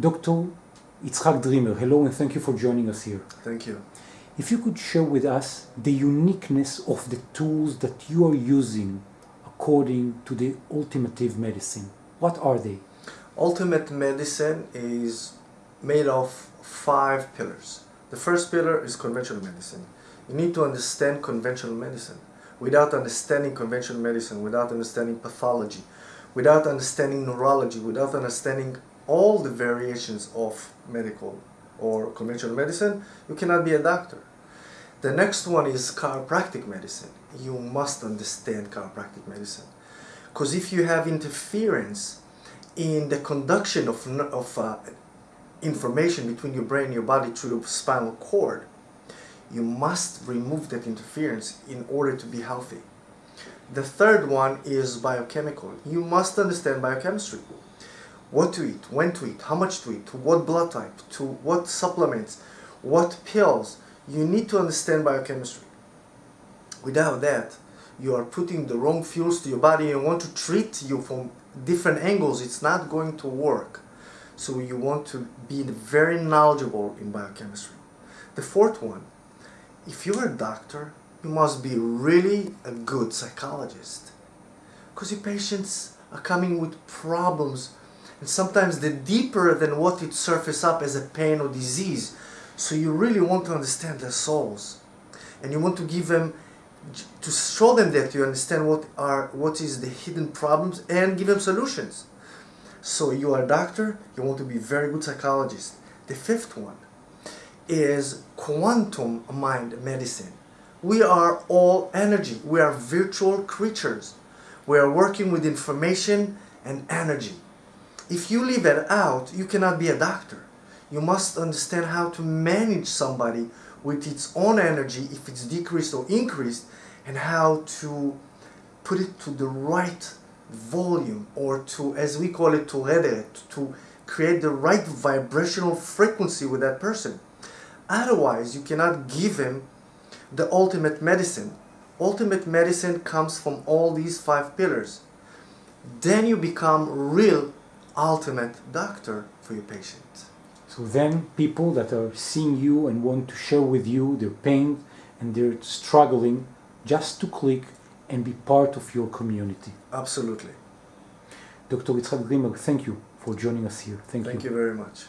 Dr. Itzhak Dreamer, hello and thank you for joining us here. Thank you. If you could share with us the uniqueness of the tools that you are using according to the ultimative medicine, what are they? Ultimate medicine is made of five pillars. The first pillar is conventional medicine. You need to understand conventional medicine. Without understanding conventional medicine, without understanding pathology, without understanding neurology, without understanding all the variations of medical or conventional medicine, you cannot be a doctor. The next one is chiropractic medicine. You must understand chiropractic medicine. Because if you have interference in the conduction of, of uh, information between your brain and your body through the spinal cord, you must remove that interference in order to be healthy. The third one is biochemical. You must understand biochemistry. What to eat, when to eat, how much to eat, to what blood type, to what supplements, what pills. You need to understand biochemistry. Without that, you are putting the wrong fuels to your body and want to treat you from different angles. It's not going to work. So you want to be very knowledgeable in biochemistry. The fourth one, if you're a doctor, you must be really a good psychologist. Because your patients are coming with problems and sometimes they're deeper than what it surface up as a pain or disease. So you really want to understand their souls. And you want to give them to show them that you understand what are what is the hidden problems and give them solutions. So you are a doctor, you want to be a very good psychologist. The fifth one is quantum mind medicine. We are all energy. We are virtual creatures. We are working with information and energy. If you leave it out, you cannot be a doctor. You must understand how to manage somebody with its own energy, if it's decreased or increased, and how to put it to the right volume or to, as we call it, to rederet, to create the right vibrational frequency with that person. Otherwise, you cannot give him the ultimate medicine. Ultimate medicine comes from all these five pillars. Then you become real ultimate doctor for your patient. So then people that are seeing you and want to share with you their pain and they're struggling just to click and be part of your community. Absolutely. Dr. Itzhak Dreamer, thank you for joining us here. Thank, you. thank you. you very much.